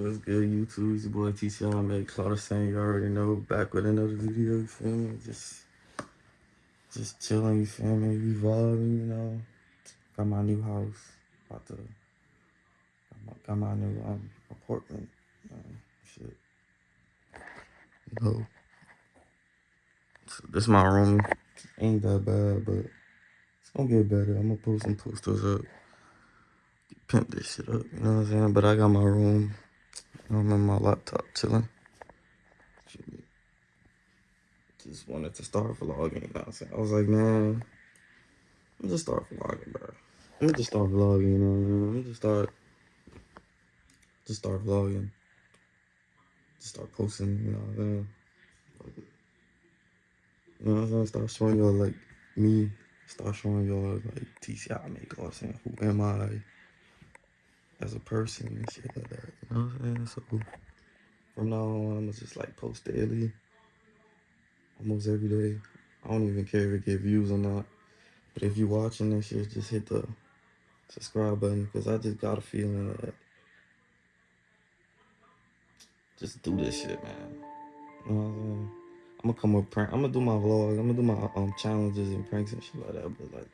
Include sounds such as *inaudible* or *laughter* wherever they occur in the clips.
What's good, YouTube? It's your boy TCI. Make Claudia saying you already know. Back with another video, you feel me? Just, just chilling, you feel me? Revolving, you know. Got my new house. About to, got my, got my new um, apartment. Um, shit. So this my room. Ain't that bad, but it's gonna get better. I'm gonna post some posters up. Pimp this shit up, you know what I'm saying? But I got my room. I'm on my laptop chilling. Just wanted to start vlogging, you know I'm saying? I was like, man, me just start vlogging, bro. Me just start vlogging, you know what I mean? Me just start, just start vlogging. Just start posting, you know what I'm saying? You know what I'm saying? Start showing y'all, like, me. Start showing y'all, like, TCI make, I'm saying? Who am I? As a person and shit like that. You know what I'm saying? So from now on, I'm just like post daily, almost every day. I don't even care if it get views or not. But if you're watching this shit, just hit the subscribe button because I just got a feeling that just do this shit, man. You know what I'm saying? I'm gonna come up prank. I'm gonna do my vlog. I'm gonna do my um challenges and pranks and shit like that. But like,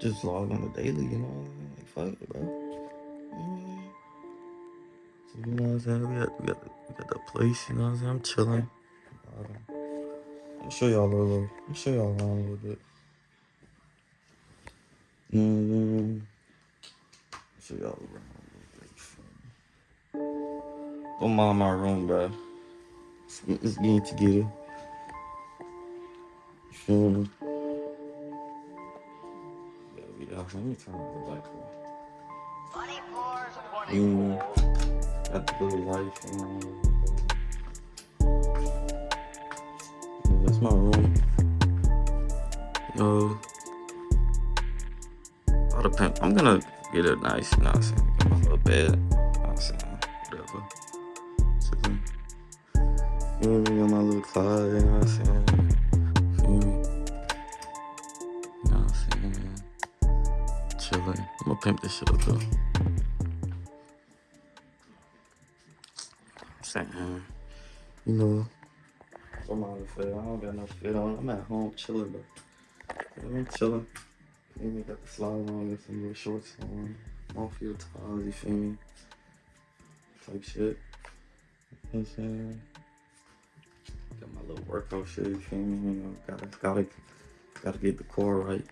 just vlog on the daily. You know? Like, fuck it, bro. So, you know what I'm saying? We got, we got, the, we got the place, you know what I'm saying? I'm chilling. I'll show y'all a little, I'll show y'all around a little bit. Mm-hmm. Show y'all around a little bit. Don't mind my room, bro. It's, it's getting together. You feel me? Yeah, we out. Let me turn on the light. The life. Yeah, that's my room. Oh. Yo, I'll depend. I'm gonna get it nice, you know what I'm saying? Get my little bed, you know what I'm saying? Whatever. Chilling. Feel me? Got my little closet, you know what I'm saying? Feel me? You know what I'm saying? Chilling. I'm gonna pimp this shit up though. Saying, you know, I'm out of fit. I don't got no fit on. I'm at home chilling, but I'm chilling. You me? Got the slide on and some little shorts on. I'm Off your towels, you feel me? Type shit. You know I'm saying? Got my little workout shit, you feel me? You know, gotta, gotta, gotta get the core right.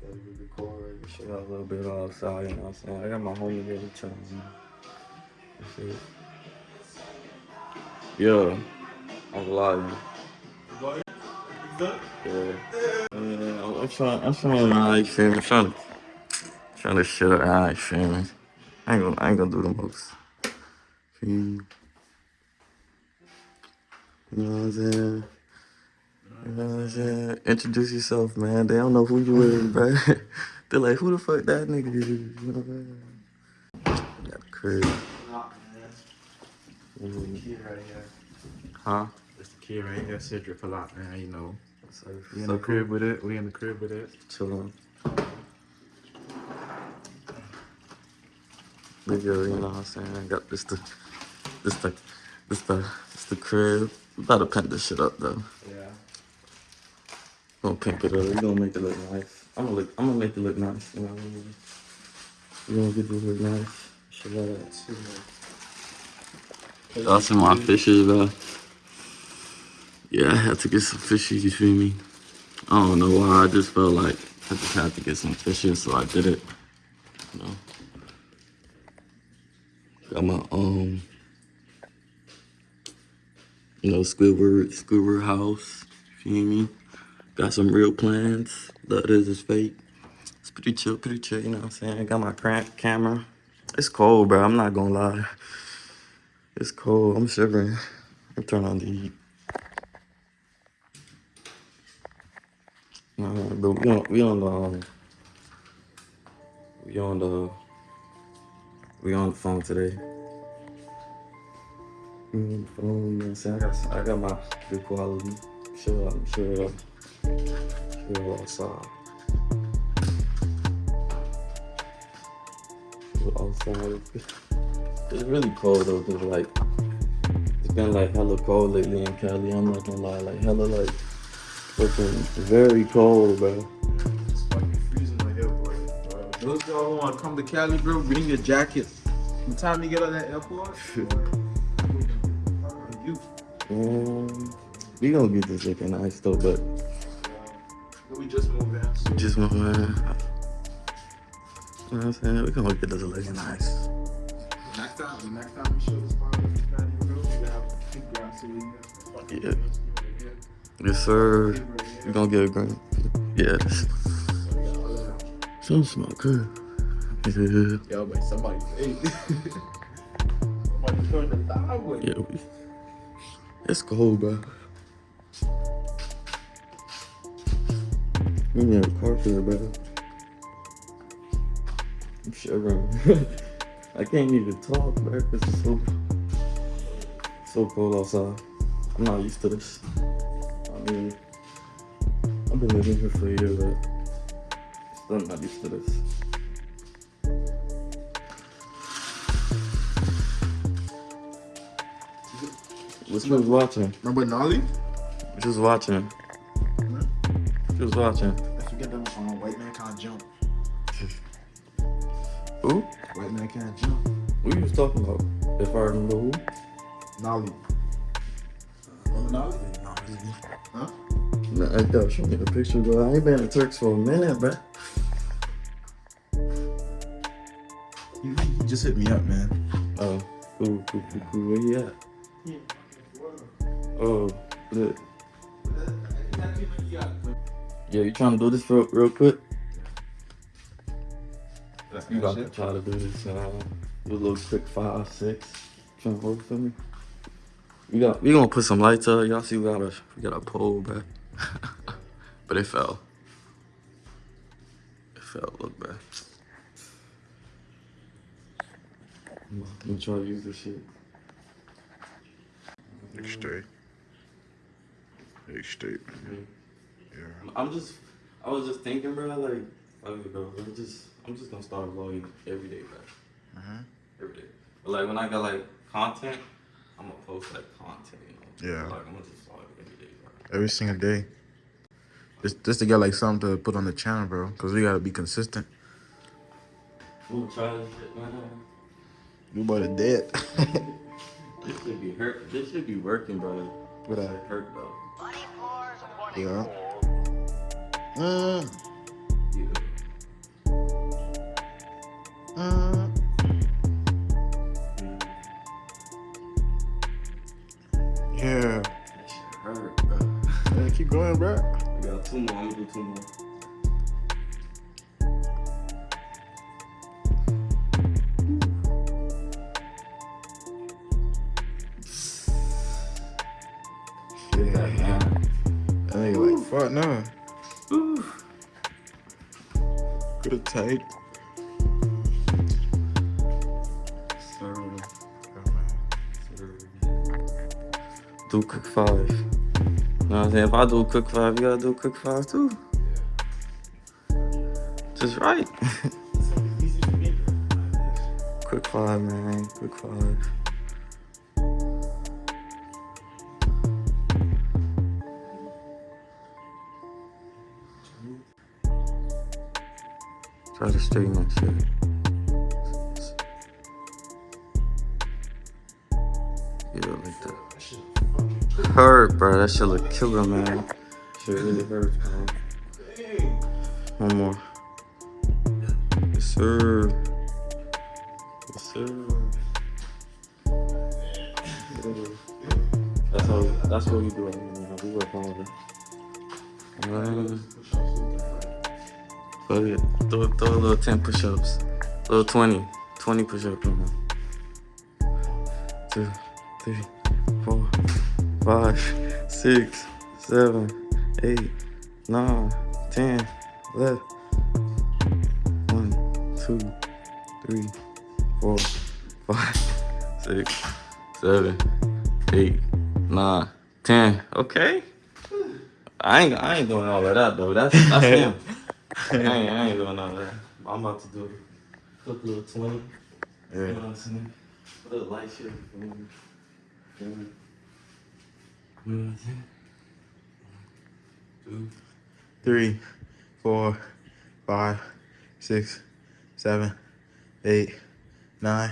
Gotta get the core right. Show y'all a little bit outside, you know what I'm saying? I got my homie here chilling, man. Yeah, I'm lying. Yeah. yeah. I'm trying. I'm trying. I feel me. Trying to, trying to shut up. I me. I ain't gonna. I ain't gonna do the most. You know what I'm saying? You know what I'm saying? Introduce yourself, man. They don't know who you is, *laughs* bro. *laughs* They're like, who the fuck that nigga is? You know what I'm saying? Got the crib. Kid right here. Huh? It's the kid right here, Cedric a lot, man. You know, So, we in so the crib cool. with it. We in the crib with it. Chilling. Nigga, you know what I'm saying? I got this the this the this the this the crib. We about to pimp this shit up though. Yeah. Gonna pimp it up. We gonna make it look nice. I'm gonna look I'm gonna make it look nice. You know what I mean? We gonna get this look nice. Shit like that too. Y'all see my fishes, bro? Yeah, I had to get some fishes, you feel me? I don't know why, I just felt like I just had to get some fishes, so I did it. You know? Got my, um, you know, Squidward, Squidward house, you feel me? Got some real plants, the others is fake. It's pretty chill, pretty chill, you know what I'm saying? Got my crank camera. It's cold, bro, I'm not gonna lie. It's cold, I'm shivering. I'm turning on the heat. Uh, but we on we on the um, we on the we on the phone today. We on the phone, I'm saying? I got I got my good quality. Sure, I'm sure, sure outside. Outside. It's really cold though, cause like it's been like hella cold lately in Cali. I'm not gonna lie, like hella like freaking very cold, bro. It's fucking freezing right here, boy. Bro. Those y'all want to come to Cali, bro, bring your jacket. By the time you get out that airport, you. *laughs* Um, we gonna get this looking nice though, but We just moved in. So just my man. You know what I'm saying? We gonna get this looking nice. next time, the next time we show the spot in Cali, bro, we have a big grass so we can Yeah. Yes, sir. We gonna get a. Yeah, this some smell good. Yeah, Yo, but somebody, *laughs* somebody turned the thigh way. yeah. We, it's cold, bro. We need a car for carpet, bro. I'm. *laughs* I can't even talk, bro, because it's so, so cold outside. I'm not used to this. I mean, I've been living here for a year, but still not used to this. What's you was watching? Remember Nolly? Just watching. Just watching. If I remember who? Nolly. Remember Nolly? Huh? Nah, I gotta show me the picture, bro. I ain't been in Turks for a minute, bro. He, he just hit me up, man. Oh, cool, cool, cool, cool. Where you at? Oh, look. Yeah, you trying to do this real, real quick? You got to try to do this. Uh, do a little quick five, six. Trying to hold for me. We got. We gonna put some lights up. Y'all see we got a we got a pole back, *laughs* but it fell. It fell. Look back. I'm gonna try to use this shit. Big straight. Big straight. Yeah. I'm just. I was just thinking, bro. Like, fuck it, bro. I'm just. I'm just gonna start vlogging every day, bro. Uh-huh. Every day. But like when I got like content, I'm gonna post like content. You know? Yeah. Like I'm gonna just vlog every day, bro. Every single day. Just, just to get like something to put on the channel, bro. Cause we gotta be consistent. I'm try this shit, man. You about to dead. *laughs* This should be hurt. This should be working, bro. What It up? hurt, bro. Yeah. Mm, Yeah. mm. Keep going, bro. I got two more. I'm gonna do two more. Yeah, man. That nigga like, fuck no. Could have. Do five. You know what I'm saying? If I do cook five, you gotta do cook five too. Just right. *laughs* Quick five, man. Quick five. Try to straighten that shit. Hurt, bro. That shit look killer, man. Shit really hurt, man. One more. Yes, sir. Yes, sir. That's how. That's what we do. Man. We work on it. Alright. Fuck it. Throw, throw a little 10 push ups. Little 20. 20 push ups, man. Two, three, five, six, seven, eight, nine, ten, eleven. One, two, three, four, five, six, seven, eight, nine, ten. Okay. I ain't I ain't doing all of that though. That's that's him. *laughs* I ain't, I ain't doing all of that. I'm about to do a little 20. Yeah. You know what I'm saying? A little light shit. What Saying? Two. Three, four, five, six, seven, eight, nine,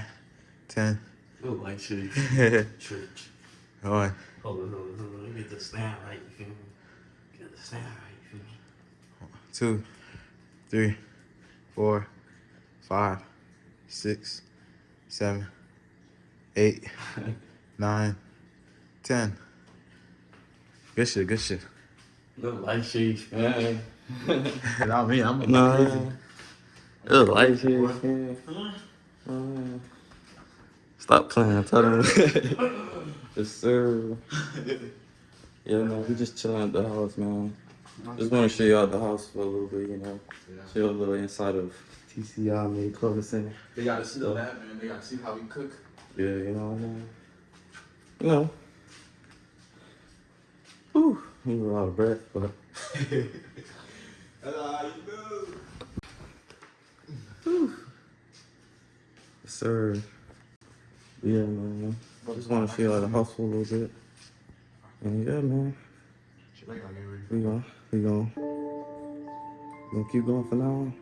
ten. Little light shit. Church. *laughs* One, Hold on, hold on, hold on. Let me get the stand right. You feel me? Get the stand right. You feel me? two, three, four, five, six, seven, eight, *laughs* nine, ten. Good shit, good shit. Little light shit, man. *laughs* Not me, I'm Nah. crazy. Little light shit, man. Uh, Stop playing. Tell them. *laughs* yes, sir. Yeah, man. We just chilling at the house, man. Just want to show you out the house for a little bit, you know. Show you a little inside of TCI made clothing center. They gotta see the lab, man. They gotta see how we cook. Yeah, you know what I mean? You know. Whew. I'm a lot of breath, but That's how you do. yes, sir. Yeah, man. I Just want to feel out the house for a little bit. And yeah, man. We gon' we we gonna keep going for now.